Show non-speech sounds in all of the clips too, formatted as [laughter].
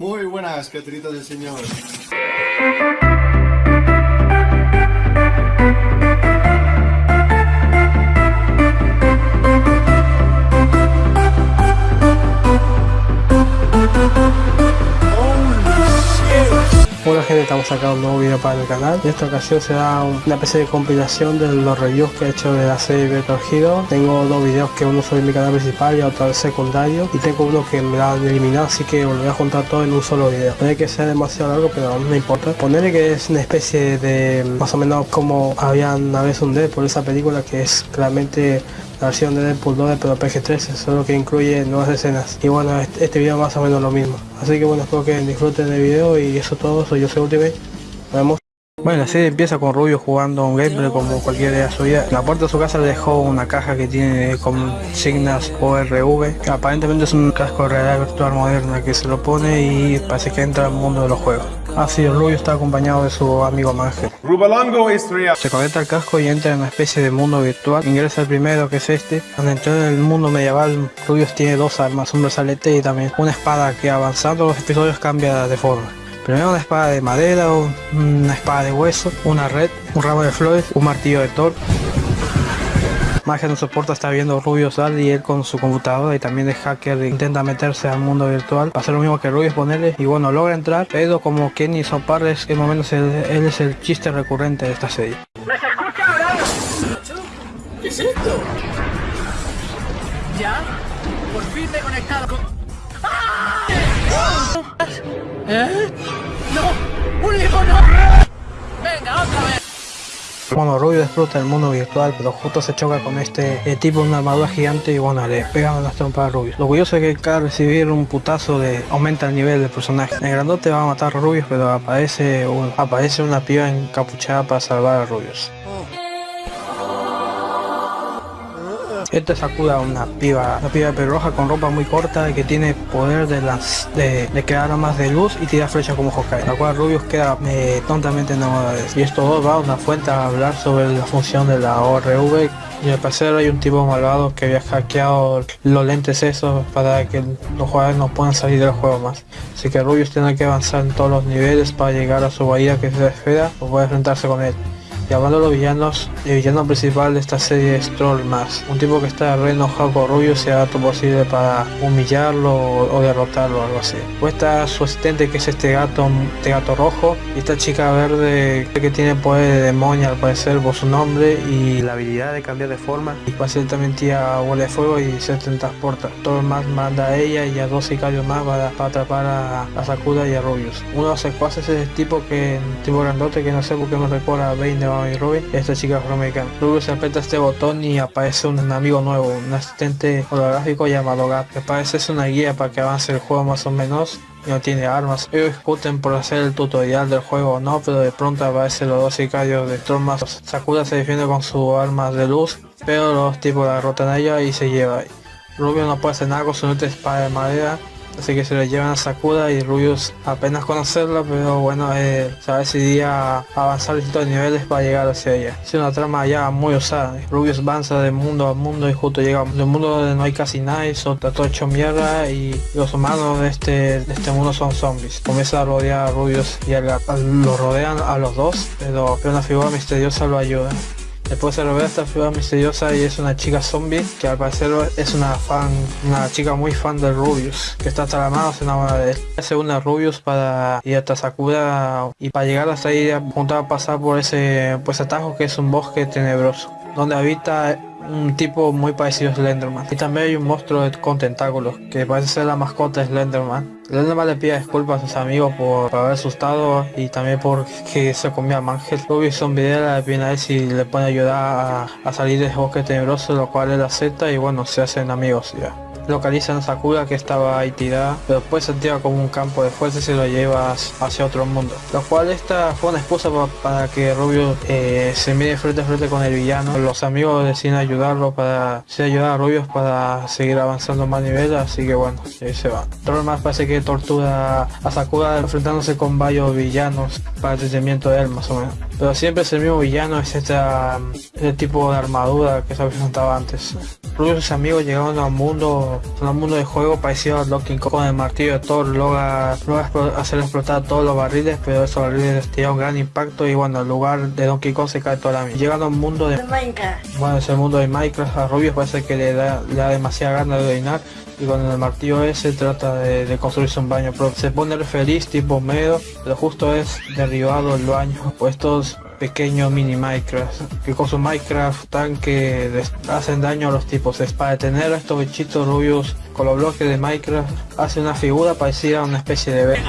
Muy buenas, criaturitas del Señor. Hola gente, estamos sacando un nuevo video para el canal. En esta ocasión será una especie de compilación de los reviews que he hecho de la serie Virtual Hero. Tengo dos videos que uno sobre mi canal principal y otro secundario. Y tengo uno que me la han eliminado, así que lo voy a juntar todo en un solo video. Puede que sea demasiado largo, pero no me importa. Ponerle que es una especie de más o menos como habían una vez un D por esa película que es claramente la versión de Deadpool 2 pero PG-13, solo que incluye nuevas escenas. Y bueno, este, este, video más o menos lo mismo. Así que bueno, espero que disfruten del video y eso todo, soy yo soy Ultimate. Nos vemos. Bueno, la serie empieza con Rubio jugando un gameplay como cualquier día suya. En la puerta de su casa le dejó una caja que tiene con signas ORV. Aparentemente es un casco de realidad virtual moderna que se lo pone y parece que entra al mundo de los juegos. Así, Rubio está acompañado de su amigo Mangel. Rubalongo es real. Se conecta al casco y entra en una especie de mundo virtual. Ingresa el primero, que es este. Al entrar en el mundo medieval, Rubius tiene dos armas, un brazalete y también una espada que avanzando los episodios cambia de forma. Primero una espada de madera, una espada de hueso, una red, un ramo de flores, un martillo de Thor, Magia no soporta estar viendo Rubius sal y él con su computadora y también de hacker intenta meterse al mundo virtual. Hacer lo mismo que Rubius ponerle y bueno, logra entrar, pero como Kenny son pares, que menos él, él es el chiste recurrente de esta serie. ¿Me escucha ahora? ¿Qué es esto? ¿Ya? Por fin me he conectado con... ¡Ah! ¿Eh? Bueno, Rubio disfruta del mundo virtual, pero justo se choca con este eh, tipo de una armadura gigante y bueno, le pegan las trompas a Rubio. Lo curioso es que cada recibir un putazo de aumenta el nivel del personaje. El grandote va a matar a Rubius, pero aparece, aparece una piba encapuchada para salvar a Rubius. Este sacuda una piba, una piba pelirroja con ropa muy corta y que tiene poder de las de, de crear armas de luz y tira flechas como Hawkeye, la cual Rubius queda eh, tontamente enamorado de eso. Y estos dos va a una fuente a hablar sobre la función de la ORV y al parecer hay un tipo malvado que había hackeado los lentes esos para que los jugadores no puedan salir del juego más. Así que Rubius tiene que avanzar en todos los niveles para llegar a su bahía que es la esfera o puede enfrentarse con él. Hablando de los villanos, el villano principal de esta serie es Troll Max, un tipo que está re enojado con Rubio y haga todo posible para humillarlo o, derrotarlo o algo así. O está su asistente que es este gato, este gato rojo, y esta chica verde que tiene poder de demonio al parecer por su nombre y la habilidad de cambiar de forma. Y también tía bola de fuego y se transporta. Troll Max manda a ella y a dos sicarios más para, atrapar a, a, Sakura y a Rubius. Uno de los secuaces es el tipo que, tipo grandote que no sé por qué me recuerda a Bane de y Robin, esta chica afroamericana. Luego se aprieta este botón y aparece un amigo nuevo, un asistente holográfico llamado Gap, que parece es una guía para que avance el juego más o menos y no tiene armas. Ellos discuten por hacer el tutorial del juego o no, pero de pronto aparecen los dos sicarios de Stormas. Sakura se defiende con su arma de luz, pero los tipos la derrotan a ella y se lleva. Rubio no puede hacer nada con su espada de madera Así que se le llevan a Sakura y Rubius apenas conocerla, pero bueno, eh, se decidía a avanzar distintos niveles para llegar hacia ella. Es una trama ya muy osada. Rubius avanza de mundo a mundo y justo llega de un mundo donde no hay casi nada y está todo hecho mierda y los humanos de este, de este mundo son zombies. Comienza a rodear a Rubius y a, lo rodean a los dos, pero, pero una figura misteriosa lo ayuda. Después se revela esta figura misteriosa y es una chica zombie que al parecer es una fan, una chica muy fan de Rubius, que está hasta la mano se enamora de él. Hace una Rubius para ir hasta Sakura y para llegar hasta ahí junto a pasar por ese pues atajo que es un bosque tenebroso, donde habita un tipo muy parecido a Slenderman. Y también hay un monstruo con tentáculos que parece ser la mascota de Slenderman. Slenderman le pide disculpas a sus amigos por, haber asustado y también porque se comía a Mangel. Ruby video le pide a él si le puede ayudar a, a salir del bosque tenebroso, lo cual él acepta y bueno, se hacen amigos ya localizan a Sakura que estaba ahí tirada, pero después se activa como un campo de fuerza y se lo lleva hacia otro mundo. Lo cual esta fue una excusa para, que Rubio eh, se mire frente a frente con el villano. Los amigos deciden ayudarlo para se ayudar a Rubius para seguir avanzando más nivel, así que bueno, ahí se va. Más parece que tortura a Sakura enfrentándose con varios villanos para el tratamiento de él más o menos. Pero siempre es el mismo villano, es este, tipo de armadura que se presentado antes. Rubius y sus amigos llegaron a un mundo, a un mundo de juego parecido a Donkey Kong con el martillo de Thor, logra, logra hacer explotar todos los barriles, pero esos barriles tienen un gran impacto y bueno, el lugar de Donkey Kong se cae toda la mitad. Llegan a un mundo de Minecraft. bueno, es el mundo de Minecraft, a Rubius parece que le da, le da demasiada gana de orinar y con el martillo ese trata de, de construirse un baño propio. Se pone feliz tipo medio, pero justo es derribado el baño por estos pequeños mini Minecraft que con su Minecraft tanque hacen daño a los tipos. Es para detener a estos bichitos rubios con los bloques de Minecraft hace una figura parecida a una especie de Vega.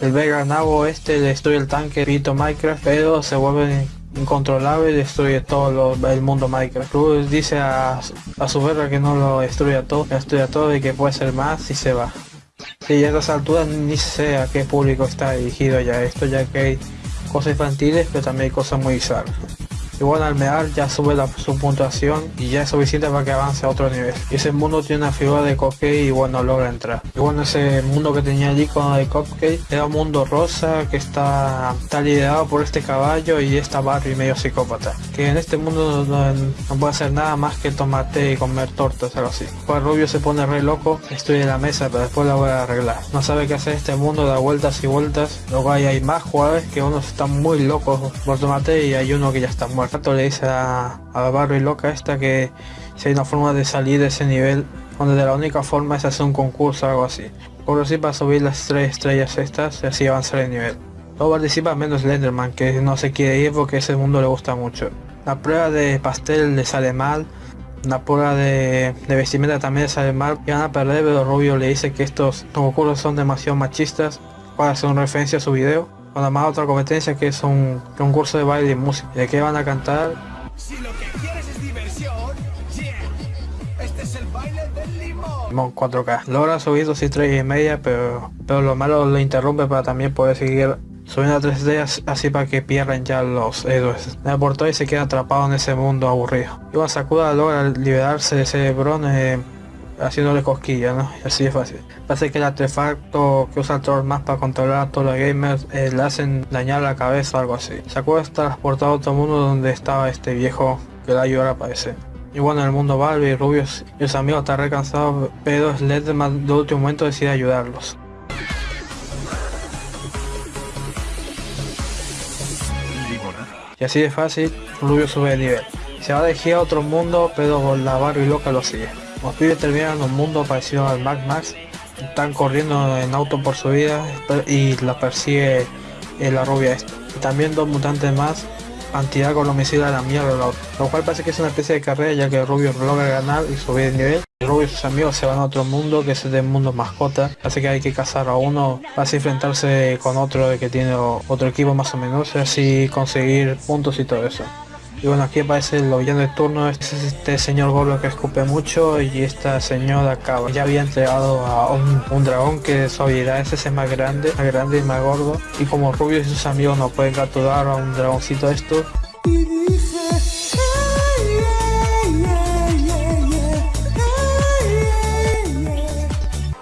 El Vega Nabo este destruye el tanque Pito Minecraft, pero se vuelve incontrolable y destruye todo lo- el mundo Minecraft. Rubius dice a, a su verga que no lo destruya todo, que destruya todo y que puede ser más y se va. Sí, a estas alturas ni sé a qué público está dirigido ya esto, ya que cosas infantiles, pero también cosas muy bizarras. Y bueno, al mear ya sube su puntuación y ya es suficiente para que avance a otro nivel. Y ese mundo tiene una figura de Cupcake y bueno, logra entrar. Y bueno, ese mundo que tenía el icono de Cupcake era un mundo rosa que está, está liderado por este caballo y esta Barbie medio psicópata. Que en este mundo no, puede hacer nada más que tomar té y comer tortas, algo así. Pues Rubio se pone re loco, destruye la mesa, pero después la voy a arreglar. No sabe qué hacer este mundo, da vueltas y vueltas. Luego hay, hay más jugadores que unos están muy locos por tomar té y hay uno que ya está muerto. Le dice a, a Barbie loca esta que si hay una forma de salir de ese nivel, donde de la única forma es hacer un concurso o algo así. Por así para subir las tres estrellas estas y así avanzar el nivel. No participa menos Slenderman, que no se quiere ir porque ese mundo le gusta mucho. La prueba de pastel le sale mal, la prueba de, de vestimenta también le sale mal. Y van a perder, pero Rubio le dice que estos concursos son demasiado machistas para hacer una referencia a su video. Con además otra competencia que es un concurso de baile y música. ¿De qué van a cantar? Si lo que quieres es diversión, yeah. Este es el baile del limón. Limón 4K. Logra subir dos estrellas y media, pero, pero lo malo lo interrumpe para también poder seguir subiendo a 3 estrellas así para que pierdan ya los héroes. Me aportó y se queda atrapado en ese mundo aburrido. Iwan Sakuda logra liberarse de ese Bron eh, haciéndole cosquillas, ¿no? Y así es fácil. Parece que el artefacto que usa Troll más para controlar a todos los gamers eh, le hacen dañar la cabeza o algo así. Sakuda está transportado a otro mundo donde estaba este viejo que le ayuda a aparecer. Y bueno, en el mundo Barbie, Rubius y sus amigos están re cansados, pero Slenderman de último momento decide ayudarlos. Y así de fácil, Rubius sube de nivel. Se va a elegir a otro mundo, pero la Barbie loca lo sigue. Los pibes terminan un mundo parecido al Mad Max. Están corriendo en auto por su vida y la persigue eh, la rubia esta. Y también dos mutantes más han tirado con los misiles a la mierda auto. Lo cual parece que es una especie de carrera ya que Rubio logra ganar y subir de nivel. Rubio y sus amigos se van a otro mundo que es el mundo mascota. Así que hay que cazar a uno así enfrentarse con otro que tiene otro equipo más o menos. Así conseguir puntos y todo eso. Y bueno, aquí aparece el villano de turno, este es este señor gordo que escupe mucho y esta señora cabra. Ya había entregado a un, un dragón que su habilidad es ese más grande, más grande y más gordo. Y como Rubio y sus amigos no pueden capturar a un dragoncito de estos,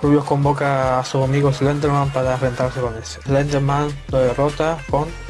Rubio convoca a sus amigos Slenderman para enfrentarse con ese. Slenderman lo derrota con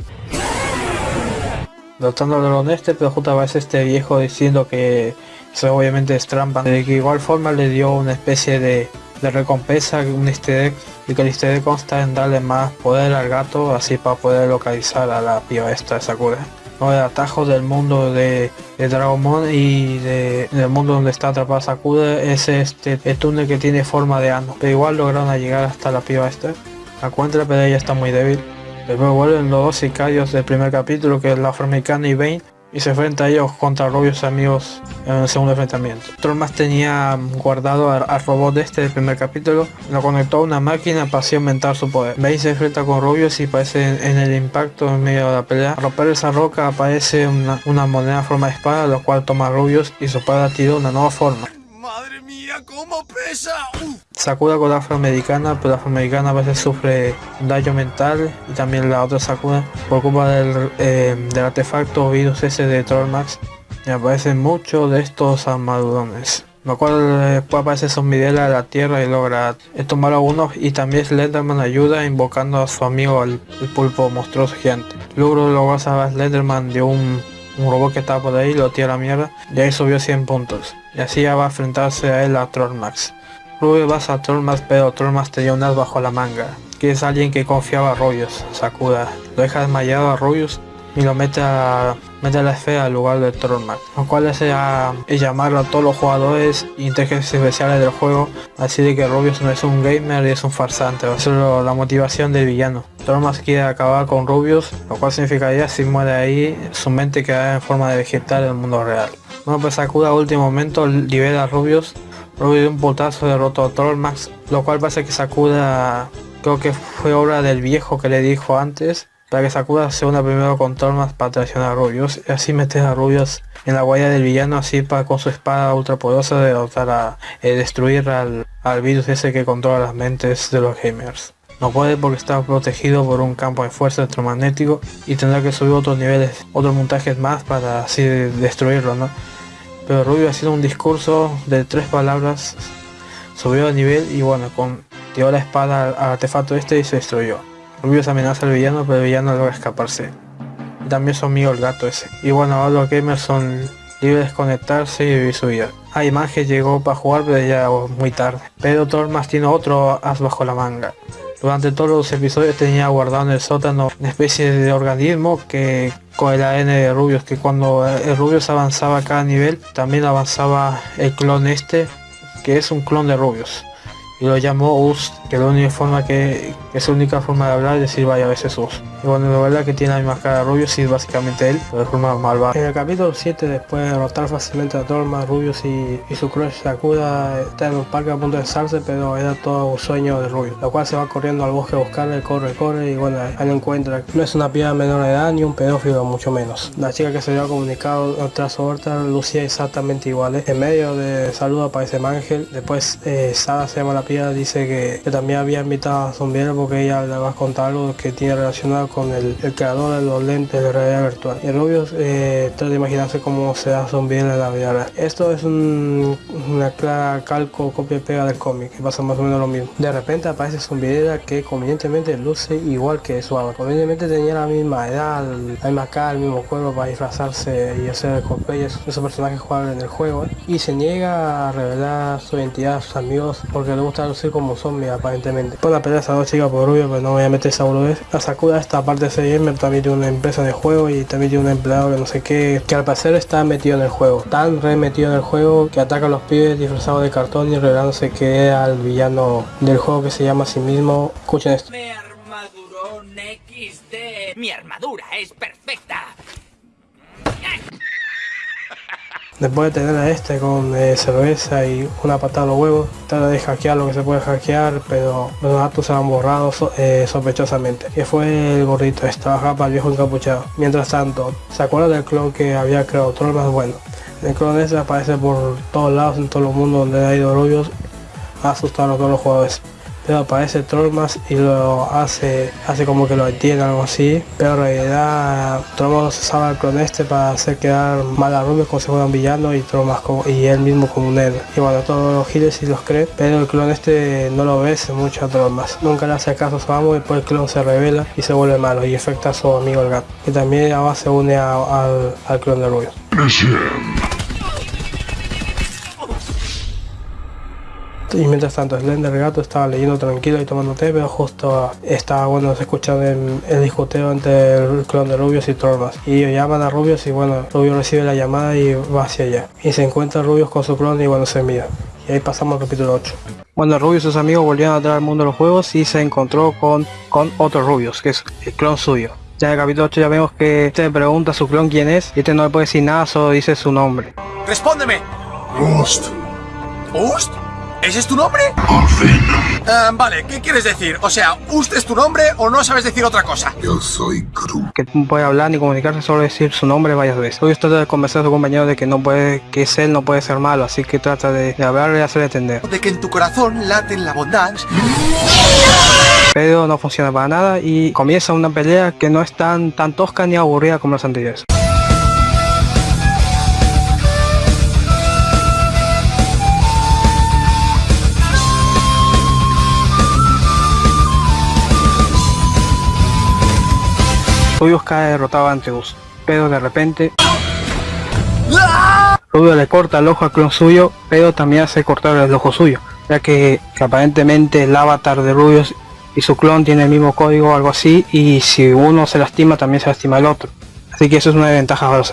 derrotando al dragón este, pero justo este viejo diciendo que eso obviamente es trampa. De que igual forma le dio una especie de, de recompensa, un easter egg, y que el easter egg consta en darle más poder al gato, así para poder localizar a la piba esta de Sakura. No, el atajo del mundo de, de Dragonmon y de, del mundo donde está atrapada Sakura es este el túnel que tiene forma de ano. Pero igual lograron llegar hasta la piba esta. La encuentra pero ella está muy débil. Después vuelven los dos sicarios del primer capítulo que es la afroamericana y Bane y se enfrenta a ellos contra rubios amigos en el segundo enfrentamiento. Trollmas tenía guardado al, robot este del primer capítulo, lo conectó a una máquina para así aumentar su poder. Bane se enfrenta con rubios y parece en, el impacto en medio de la pelea. Al romper esa roca aparece una, moneda en forma de espada, lo cual toma rubios y su espada tira una nueva forma. Cómo. Sakura con la afroamericana, pero la afroamericana a veces sufre daño mental y también la otra Sakura por culpa del, eh, artefacto virus ese de Trollmax y aparecen muchos de estos armadurones. Lo cual después aparece Zombidela de la tierra y logra eh, tomar a uno y también Slenderman ayuda invocando a su amigo el, pulpo monstruoso gigante. Luego salvar a Slenderman de un, un robot que estaba por ahí, lo tira la mierda y ahí subió 100 puntos. y así ya va a enfrentarse a él a Trollmax. Rubius va a Trollmax pero Trollmax tenía un as bajo la manga, que es alguien que confiaba a Rubius, Sakuda. Lo deja desmayado a Rubius y lo mete a, mete la esfera al lugar de Trollmax, lo cual hace a, llamar a todos los jugadores e inteligencias especiales del juego, así de que Rubius no es un gamer y es un farsante, va a ser la motivación del villano. Trollmax quiere acabar con Rubius, lo cual significaría si muere ahí, su mente quedará en forma de vegetal en el mundo real. Bueno pues Sakuda a último momento libera a Rubius, Rubius de un putazo derrotó a Trollmax, lo cual pasa que Sakuda creo que fue obra del viejo que le dijo antes para que Sakura se una primero con Tormas para traicionar a Rubius y así meter a Rubius en la guaya del villano así para con su espada ultra poderosa derrotar a eh, destruir al, al virus ese que controla las mentes de los gamers. No puede porque está protegido por un campo de fuerza electromagnético y tendrá que subir otros niveles, otros montajes más para así destruirlo, ¿no? Pero Rubio sido un discurso de tres palabras, subió de nivel y bueno, con tiró la espada al artefacto este y se destruyó. Rubius amenaza al villano, pero el villano logra escaparse. También son mío el gato ese. Y bueno, ahora los gamers son libres de desconectarse y vivir su vida. Ah, Mange llegó para jugar, pero ya muy tarde. Pero Tormas tiene otro as bajo la manga. Durante todos los episodios tenía guardado en el sótano una especie de organismo que con el ADN de Rubius, que cuando el Rubius avanzaba a cada nivel, también avanzaba el clon este, que es un clon de Rubius y lo llamó Us, que la única forma que, es la única forma de hablar es decir vaya a veces Us. Y bueno, la verdad que tiene la misma cara de Rubius y es básicamente él, pero de forma malvada. En el capítulo 7, después de derrotar fácilmente a Torma, Rubius y, su crush Sakura está en un parque a punto de besarse, pero era todo un sueño de Rubius, lo cual se va corriendo al bosque a buscarle, corre, corre y bueno, ahí lo encuentra. No es una piedra menor de edad ni un pedófilo, mucho menos. La chica que se había comunicado tras Horta lucía exactamente igual. En medio de saludo aparece Mangel, después eh, Sara se llama la dice que, también había invitado a Zombiera porque ella le va a contar algo que tiene relacionado con el, creador de los lentes de realidad virtual. Y Rubius eh, trata de imaginarse cómo se da Zombiera en la vida real. Esto es una clara calco, copia y pega del cómic, que pasa más o menos lo mismo. De repente aparece Zombiera que convenientemente luce igual que su ama. Convenientemente tenía la misma edad, la misma cara, el mismo cuerpo para disfrazarse y hacer cosplayes esos personajes jugables en el juego. Y se niega a revelar su identidad a sus amigos porque le gusta lucir como zombie aparentemente. Por la pelea de esas dos chicas por rubio, pero no voy a meter esa boludez. La Sakura esta parte de CM también tiene una empresa de juego y también tiene un empleado que no sé qué, que al parecer está metido en el juego. Tan re metido en el juego que ataca a los pibes disfrazados de cartón y revelándose que es al villano del juego que se llama a sí mismo. Escuchen esto. Mi armadura es perfecta. Después de tener a este con eh, cerveza y una patada a los huevos, trata de hackear lo que se puede hackear, pero los datos se han borrado eh, sospechosamente. Que fue el gordito, estaba para el viejo encapuchado. Mientras tanto, ¿se acuerda del clon que había creado Troll más bueno? El clon ese aparece por todos lados en todo el mundo donde ha ido rubios ha asustado a todos los jugadores pero aparece Trollmas y lo hace hace como que lo entiende algo así. Pero en realidad Trollmas usaba el este para hacer quedar mal a Rubio como si fuera un villano y Trollmas y él mismo como un héroe. Y bueno todos los giles sí los creen pero el clon este no lo ve mucho a Trollmas nunca le hace caso a su amo y después el clon se revela y se vuelve malo y afecta a su amigo el gato que también ahora se une al, al clon de Rubio Y mientras tanto, Slender Gato estaba leyendo tranquilo y tomando té, pero justo estaba, bueno, se escucha el, el discuteo entre el clon de Rubius y Tormas. Y ellos llaman a Rubius y bueno, Rubius recibe la llamada y va hacia allá. Y se encuentra Rubius con su clon y bueno, se mira. Y ahí pasamos al capítulo 8. Cuando Rubius y sus amigos volvieron a entrar al mundo de los juegos y se encontró con, con otro Rubius, que es el clon suyo. Ya en el capítulo 8 ya vemos que este pregunta a su clon quién es y este no le puede decir nada, solo dice su nombre. ¡Respóndeme! Rust. ¿Ust? ¿Ese es tu nombre? Ah, vale, ¿qué quieres decir? O sea, ¿usted es tu nombre o no sabes decir otra cosa? Yo soy Gru. Que no puede hablar ni comunicarse, solo decir su nombre varias veces. Hoy trata de convencer a su compañero de que no puede, que es él no puede ser malo, así que trata de, de hablarle y hacerle entender. De que en tu corazón late la bondad. Pero no funciona para nada y comienza una pelea que no es tan, tan tosca ni aburrida como las anteriores. Rubius cae derrotado ante Us, pero de repente... Rubio le corta el ojo al clon suyo, pero también hace cortar el ojo suyo, ya que, aparentemente el avatar de Rubius y su clon tiene el mismo código o algo así, y si uno se lastima también se lastima el otro. Así que eso es una desventaja para los.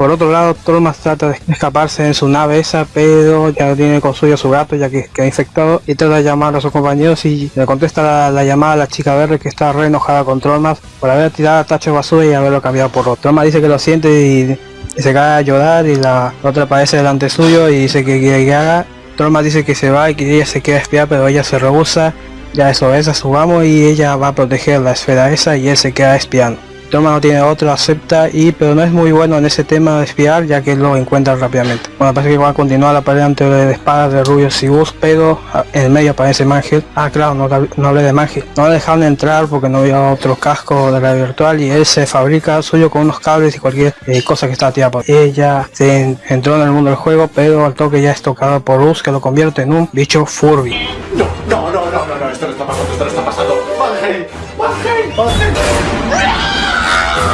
Por otro lado, Trollmas trata de escaparse en su nave esa, pero ya tiene con suyo a su gato ya que queda infectado y trata de llamar a sus compañeros y le contesta la, la llamada a la chica verde que está re enojada con Trollmas por haber tirado tacho de basura y haberlo cambiado por otro. Trollmas dice que lo siente y, se cae a llorar y la otra aparece delante suyo y dice que quiere que haga. Trollmas dice que se va y que ella se queda espiar pero ella se rehúsa. Ya eso es a su amo y ella va a proteger la esfera esa y él se queda espiando. Toma no tiene otro, acepta y pero no es muy bueno en ese tema de espiar ya que lo encuentra rápidamente. Bueno parece que va a continuar la pelea entre de espadas de Rubius y Bus, pero ah, en el medio aparece Mangel. Ah claro, no, no hablé de Mangel. No le dejaron entrar porque no había otro casco de la virtual y él se fabrica suyo con unos cables y cualquier eh, cosa que está tirada por ella. Se entró en el mundo del juego, pero al toque ya es tocado por Bus que lo convierte en un bicho Furby. No, no, no, no, no, no, esto no está pasando, esto no está pasando.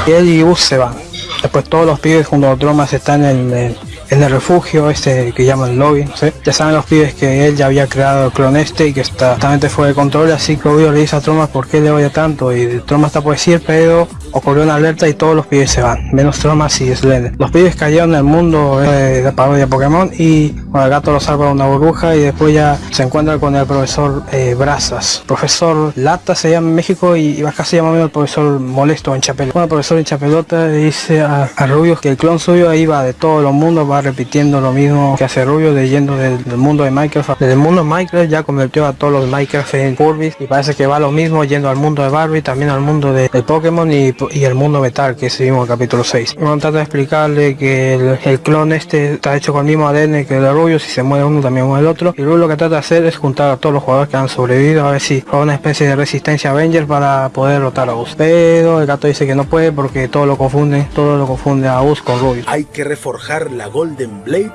Y Bus se van. Después todos los pibes junto a Tromas están en el, en el refugio este que llaman lobby. Ya saben los pibes que él ya había creado el clon este y que está totalmente fuera de control, así que obvio le dice a Tromas por qué le odia tanto y Tromas está por decir, pero ocurrió una alerta y todos los pibes se van, menos Tromas y Slender. Los pibes cayeron en el mundo de la parodia Pokémon y bueno, el gato lo salva de una burbuja y después ya se encuentra con el profesor eh, Brazas. Profesor Lata se llama en México y, y acá se llama el profesor Molesto en Chapelota. Bueno, el profesor en Chapelota dice a, a que el clon suyo va de todos los mundos, repitiendo lo mismo que hace Rubio leyendo del, del mundo de Minecraft. Desde el mundo de Minecraft ya convirtió a todos los Minecraft en Furbies y parece que va lo mismo yendo al mundo de Barbie, también al mundo de, del Pokémon y, el mundo metal que seguimos en el capítulo 6. Bueno, trata de explicarle que el, clon este está hecho con el mismo ADN que el de Rubio, si se muere uno también muere el otro. Y Rubio lo que trata de hacer es juntar a todos los jugadores que han sobrevivido a ver si haga una especie de resistencia Avengers para poder derrotar a Us. Pero el gato dice que no puede porque todo lo confunde, todo lo confunde a Us con Rubio. Hay que reforjar la Golden Blade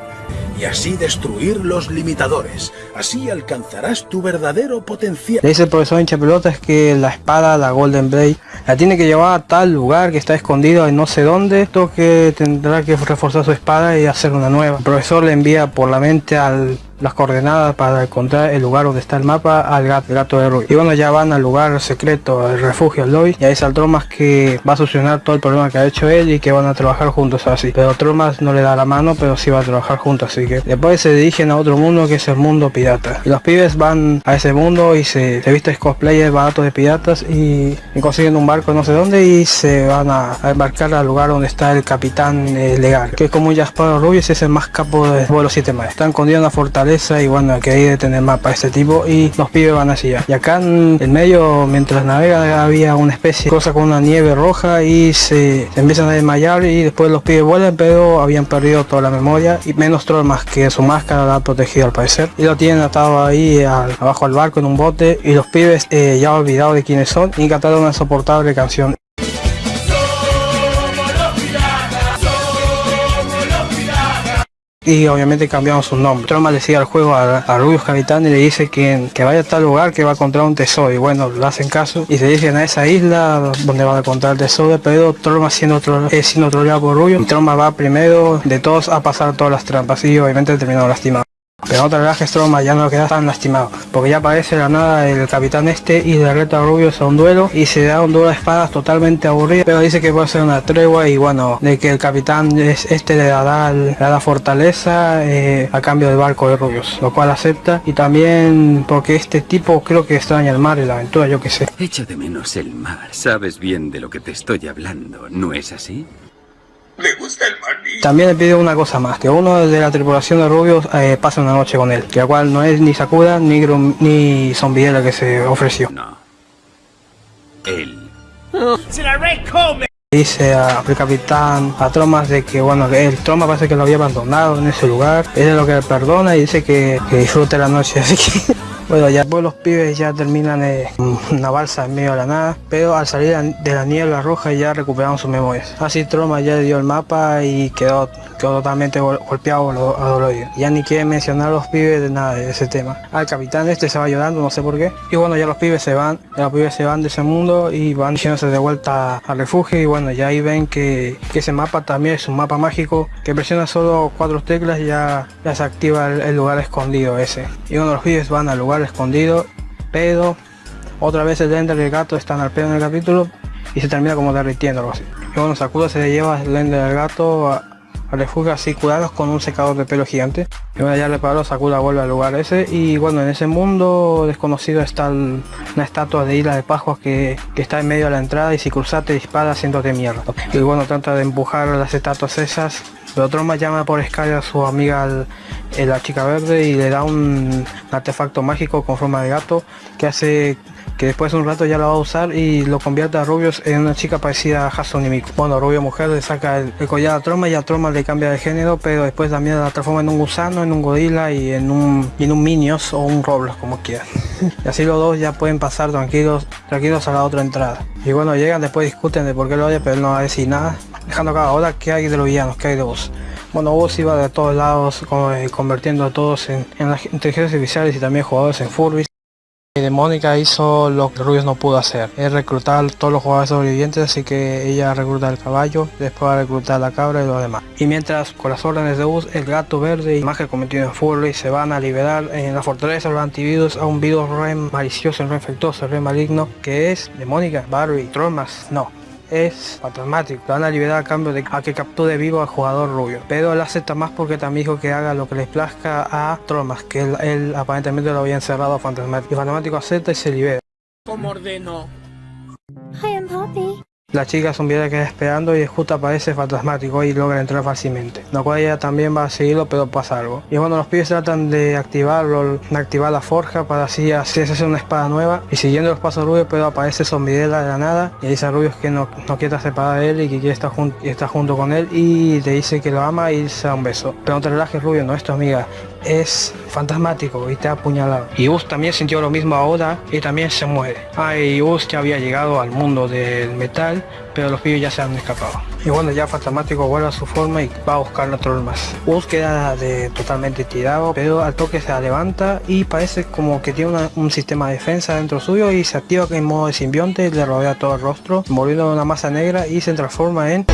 y así destruir los limitadores. Así alcanzarás tu verdadero potencial. Le dice el profesor hincha pelotas que la espada, la Golden Blade, la tiene que llevar a tal lugar que está escondido en no sé dónde. Esto que tendrá que reforzar su espada y hacer una nueva. El profesor le envía por la mente al las coordenadas para encontrar el lugar donde está el mapa al gato, el gato de Rui. Y bueno, ya van al lugar secreto, al refugio, lobby, y ahí está Tromas que va a solucionar todo el problema que ha hecho él y que van a trabajar juntos así. Pero Tromas no le da la mano, pero sí va a trabajar juntos, así que después se dirigen a otro mundo que es el mundo pirata. Y los pibes van a ese mundo y se, se visten cosplayers baratos de piratas y, consiguen un barco no sé dónde y se van a, embarcar al lugar donde está el capitán eh, legal, que como un Jasparo Rubius, es el más capo de los siete mares. Está escondido en una fortaleza y bueno que hay de tener mapa este tipo y los pibes van hacia allá. Y acá en el medio mientras navega había una especie de cosa con una nieve roja y se, empiezan a desmayar y después los pibes vuelan pero habían perdido toda la memoria y menos más que su máscara la ha protegido al parecer. Y lo tienen atado ahí abajo al barco en un bote y los pibes eh, ya olvidado de quiénes son y cantaron una soportable canción y obviamente cambiamos su nombre. Troma le sigue al juego a, a Rubius Capitán y le dice que, que, vaya a tal lugar que va a encontrar un tesoro y bueno, le hacen caso y se dirigen a esa isla donde van a encontrar el tesoro, pero Troma siendo otro es siendo por Rubius y Troma va primero de todos a pasar todas las trampas y obviamente terminó lastimado. Pero otra verdad que Stroma ya no queda tan lastimado, porque ya aparece la nada el capitán este y le reta a Rubius a un duelo y se da un duelo de espadas totalmente aburrido, pero dice que puede ser una tregua y bueno, de que el capitán es, este le dará, le dará fortaleza eh, a cambio del barco de Rubius, lo cual acepta y también porque este tipo creo que extraña el mar y la aventura, yo que sé. Echa de menos el mar, sabes bien de lo que te estoy hablando, ¿no es así? Le gusta el maní. También le pide una cosa más, que uno de la tripulación de Rubios eh, pase una noche con él, que la cual no es ni Sakura ni, Grum, ni Zombiela que se ofreció. No. Él. ¡Se la recome! Dice al capitán, a Tromas de que bueno, que el Tromas parece que lo había abandonado en ese lugar, él es lo que le perdona y dice que, que disfrute la noche, así que Bueno, ya pues los pibes ya terminan en una balsa en medio de la nada, pero al salir de la niebla roja ya recuperaron sus memorias. Así Troma ya dio el mapa y quedó, quedó totalmente golpeado a dolorido. Ya ni quiere mencionar los pibes de nada de ese tema. Al capitán este se va llorando, no sé por qué. Y bueno, ya los pibes se van, ya los pibes se van de ese mundo y van yéndose de vuelta al refugio y bueno, ya ahí ven que, ese mapa también es un mapa mágico que presiona solo cuatro teclas y ya, ya se activa el, lugar escondido ese. Y bueno, los pibes van al lugar escondido, pero otra vez el Ender y el gato están al pedo en el capítulo y se termina como derritiendo algo así. Y bueno, Sakura se le lleva el Ender del gato a, refugio así curados con un secador de pelo gigante. Y bueno, ya reparó, Sakura vuelve al lugar ese. Y bueno, en ese mundo desconocido está una estatua de Isla de Pascua que, está en medio de la entrada y si cruzas te dispara haciéndote mierda. Y bueno, trata de empujar las estatuas esas. Pero Troma llama por escala a su amiga la chica verde y le da un artefacto mágico con forma de gato que hace que después de un rato ya lo va a usar y lo convierte a Rubius en una chica parecida a Hatsune Miku. Bueno, Rubio mujer le saca el, collar a Troma y a Troma le cambia de género, pero después también la transforma en un gusano, en un gorila y en un, en un Minions o un Roblox, como quieran. [laughs] y así los dos ya pueden pasar tranquilos, tranquilos a la otra entrada. Y bueno, llegan, después discuten de por qué lo odia, pero él no va a decir nada. Dejando acá, ahora qué hay de los villanos, qué hay de vos. Bueno, vos iba de todos lados, eh, convirtiendo a todos en, en las inteligencias artificiales y también jugadores en Furbis. De Mónica hizo lo que Rubius no pudo hacer, es reclutar todos los jugadores sobrevivientes, así que ella recluta el caballo, después va a reclutar la cabra y lo demás. Y mientras con las órdenes de Bus, el gato verde y Magia cometido en Furry se van a liberar en la fortaleza los antivirus a un virus re malicioso, re infectoso, re maligno, que es de Mónica, Barry, Tromas, no, es fantasmático. Lo van a liberar a cambio de a que capture vivo al jugador rubio. Pero él acepta más porque también dijo que haga lo que les plazca a Tromas, que él, aparentemente lo había encerrado a Fantasmático. Y Fantasmático acepta y se libera. Como ordeno. I am Poppy. La chica zombiera queda esperando y justo aparece fantasmático y logra entrar fácilmente. Lo cual ella también va a seguirlo pero pasa algo. Y bueno, los pibes tratan de activarlo, de activar la forja para así hacerse una espada nueva. Y siguiendo los pasos rubios pero aparece zombiera de la nada y dice a Rubius que no, no quiere separar de él y que quiere estar, estar junto con él y le dice que lo ama y se da un beso. Pero no te relajes Rubio, no es tu amiga es fantasmático y te ha apuñalado. Y Us también sintió lo mismo ahora y también se muere. Ah, y Us ya había llegado al mundo del metal, pero los pibes ya se han escapado. Y bueno, ya fantasmático vuelve a su forma y va a buscar la más. Us queda de, totalmente tirado, pero al toque se levanta y parece como que tiene un sistema de defensa dentro suyo y se activa en modo de simbionte, le rodea todo el rostro, volviendo una masa negra y se transforma en...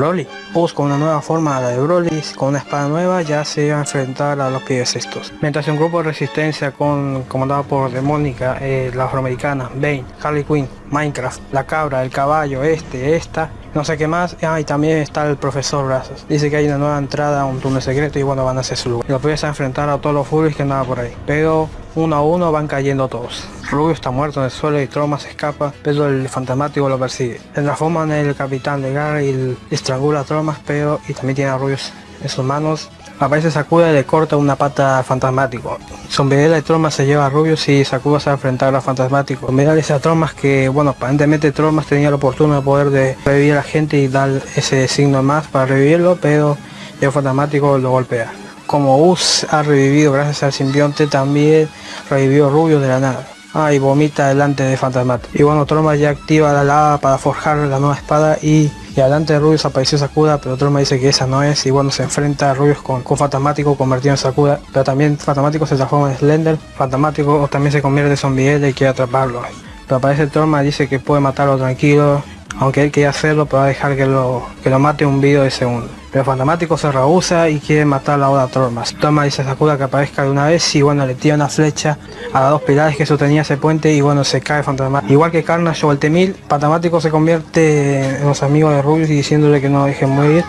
Broly. Bus con una nueva forma, la de Broly, con una espada nueva, ya se iba a enfrentar a los pies estos. Mientras un grupo de resistencia con, comandado por Demónica, eh, la afroamericana, Bane, Harley Quinn, Minecraft, la cabra, el caballo, este, esta, no sé qué más. Ah, y también está el profesor Brazos. Dice que hay una nueva entrada a un túnel secreto y bueno, van a hacer su lugar. Los pies a enfrentar a todos los furries que andaban por ahí. Pero uno a uno van cayendo todos. Rubio está muerto en el suelo y Troma se escapa, pero el fantasmático lo persigue. Se transforma en el capitán de Gar y estrangula a Tromas, pero y también tiene a Rubius en sus manos. Aparece Sakura y le corta una pata fantasmático. Sombrerela y Tromas se lleva a Rubius y Sakura se va a enfrentar a fantasmático. Dice a Tromas que, bueno, aparentemente Tromas tenía la oportunidad de poder de revivir a la gente y dar ese signo más para revivirlo, pero el fantasmático lo golpea como Us ha revivido gracias al simbionte, también revivió Rubio de la nada. Ah, y vomita delante de Fantasmat. Y bueno, Troma ya activa la lava para forjar la nueva espada y, y delante de Rubius apareció Sakura, pero Troma dice que esa no es y bueno, se enfrenta a Rubius con, con Fantasmático convertido en Sakura, pero también Fantasmático se transforma en Slender, Fantasmático también se convierte en zombie y quiere atraparlo. Pero aparece Troma dice que puede matarlo tranquilo, aunque él quiere hacerlo, pero va a dejar que lo, que lo mate un video de segundo. Pero Fantamático se rehúsa y quiere matar a la Tormas. Toma dice a Sakura que aparezca de una vez y bueno, le tira una flecha a las dos pilares que sostenía ese puente y bueno, se cae Fantamático. Igual que Carnage o el Temil, se convierte en los amigos de Rubius y diciéndole que no dejen morir,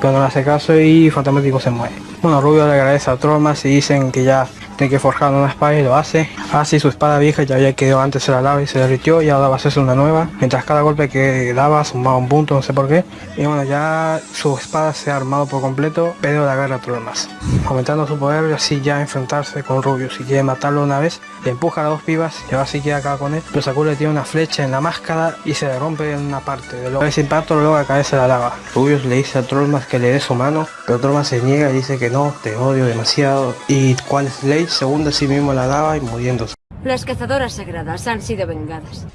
pero no le hace caso y Fantamático se muere. Bueno, Rubio le agradece a Tormas y dicen que ya tiene que forjar una espada y lo hace. Así su espada vieja ya había quedado antes en la lava y se derritió y ahora va a hacerse una nueva. Mientras cada golpe que daba sumaba un punto, no sé por qué. Y bueno, ya su espada se ha armado por completo, pero la guerra más. Aumentando su poder y así ya enfrentarse con Rubio. Si quiere matarlo una vez, le empuja a las dos pibas y ahora sí queda acá con él. Pero Sakura le tiene una flecha en la máscara y se le rompe en una parte. De ese impacto lo logra caerse la lava. Rubius le dice a Trollmas que le dé su mano, pero Trollmas se niega y dice que no, te odio demasiado. Y cual Slade se hunde a sí mismo en la lava y muriéndose. Las cazadoras sagradas han sido vengadas.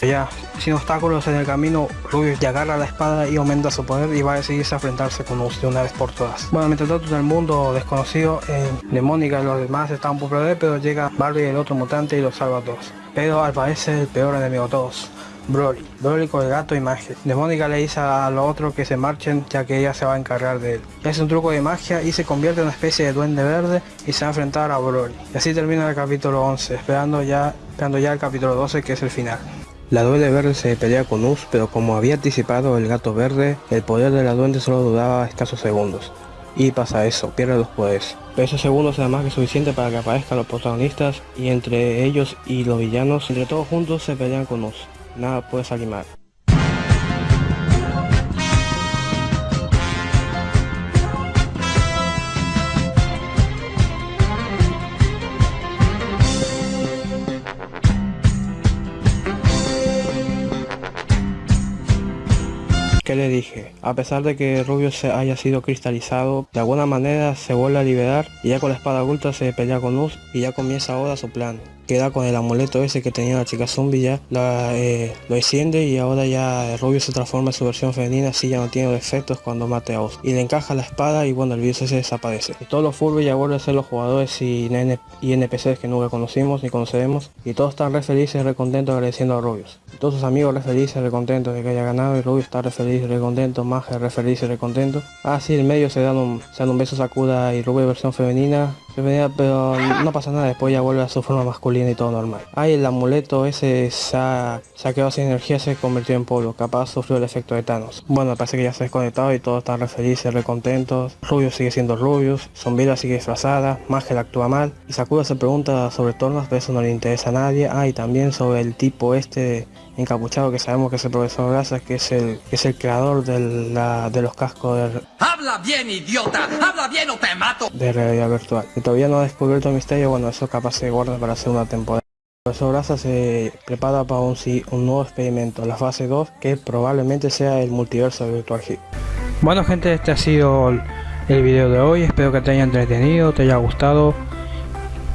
Ya, sin obstáculos en el camino, Rubius ya agarra la espada y aumenta su poder y va a decidirse a enfrentarse con Us de una vez por todas. Bueno, mientras tanto en el mundo desconocido, en Demónica y los demás están poco perder, pero llega Barbie el otro mutante y los salva a todos. Pero al parecer el peor enemigo de todos. Broly, Broly con el gato y magia. Demónica le dice a los otros que se marchen ya que ella se va a encargar de él. Es un truco de magia y se convierte en una especie de duende verde y se va a enfrentar a Broly. Y así termina el capítulo 11, esperando ya, esperando ya el capítulo 12 que es el final. La duende verde se pelea con Us, pero como había anticipado el gato verde, el poder de la duende solo duraba escasos segundos. Y pasa eso, pierde los poderes. Pero esos segundos es más que suficiente para que aparezcan los protagonistas y entre ellos y los villanos, entre todos juntos se pelean con Us. Nada puede salir mal. ¿Qué le dije? A pesar de que Rubio se haya sido cristalizado, de alguna manera se vuelve a liberar y ya con la espada oculta se pelea con Us y ya comienza ahora su plan. Queda con el amuleto ese que tenía la chica zombie ya, la, eh, lo enciende y ahora ya Rubio se transforma en su versión femenina así ya no tiene efectos cuando mate a Us. Y le encaja la espada y bueno el virus ese desaparece. Y todos los Furby ya vuelven a ser los jugadores y, y NPCs que nunca conocimos ni conoceremos y todos están re felices, re contentos agradeciendo a Rubius. Y todos sus amigos re felices, re contentos de que haya ganado y Rubius está re feliz, re contento, Magia re feliz, re contento. Ah sí, en medio se dan un, se dan un beso Sakura y Rubius versión femenina pero no pasa nada, después ya vuelve a su forma masculina y todo normal. Ahí el amuleto ese se ha, se quedado sin energía, se convirtió en polvo, capaz sufrió el efecto de Thanos. Bueno, parece que ya se ha desconectado y todos están re felices, re contentos. Rubius sigue siendo Rubius, Zombila sigue disfrazada, Magel actúa mal y Sakura se pregunta sobre Tornas, pero eso no le interesa a nadie. Ah, también sobre el tipo este encapuchado que sabemos que es el profesor Grasa, que es el, que es el creador de, la, de los cascos de, ¡Habla bien, idiota! ¡Habla bien o te mato! de realidad virtual. Que todavía no ha descubierto el misterio, bueno, eso capaz se guarda para hacer una temporada. El profesor Grasa se prepara para un, sí- un nuevo experimento, la fase 2, que probablemente sea el multiverso de Virtual Hit. Bueno gente, este ha sido el- el video de hoy, espero que te haya entretenido, te haya gustado.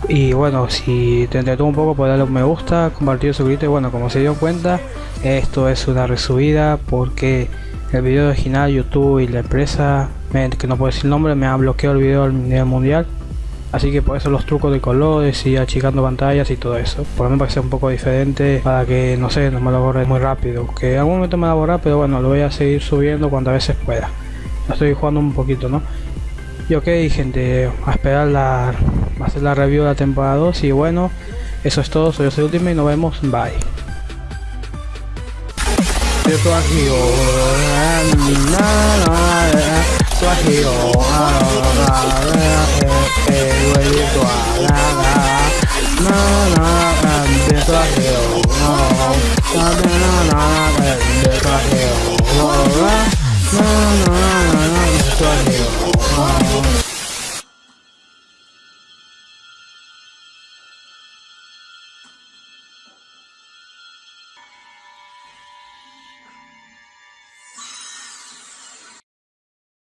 Y bueno, si te entretuvo un poco, pues darle un me gusta, compartir, suscribirte. Bueno, como se dio cuenta, esto es una resubida porque el video original YouTube y la empresa, que no puedo decir el nombre, me ha bloqueado el video a nivel mundial. Así que por eso los trucos de colores y achicando pantallas y todo eso. Por lo menos para que sea un poco diferente, para que no sé, no me lo borre muy rápido. Que en algún momento me a borrar, pero bueno, lo voy a seguir subiendo cuantas veces pueda. Lo estoy jugando un poquito, ¿no? Y ok gente, a esperar la, a la review de la temporada 2 y bueno, eso es todo, soy yo soy Ultimate y nos vemos, bye. Oh.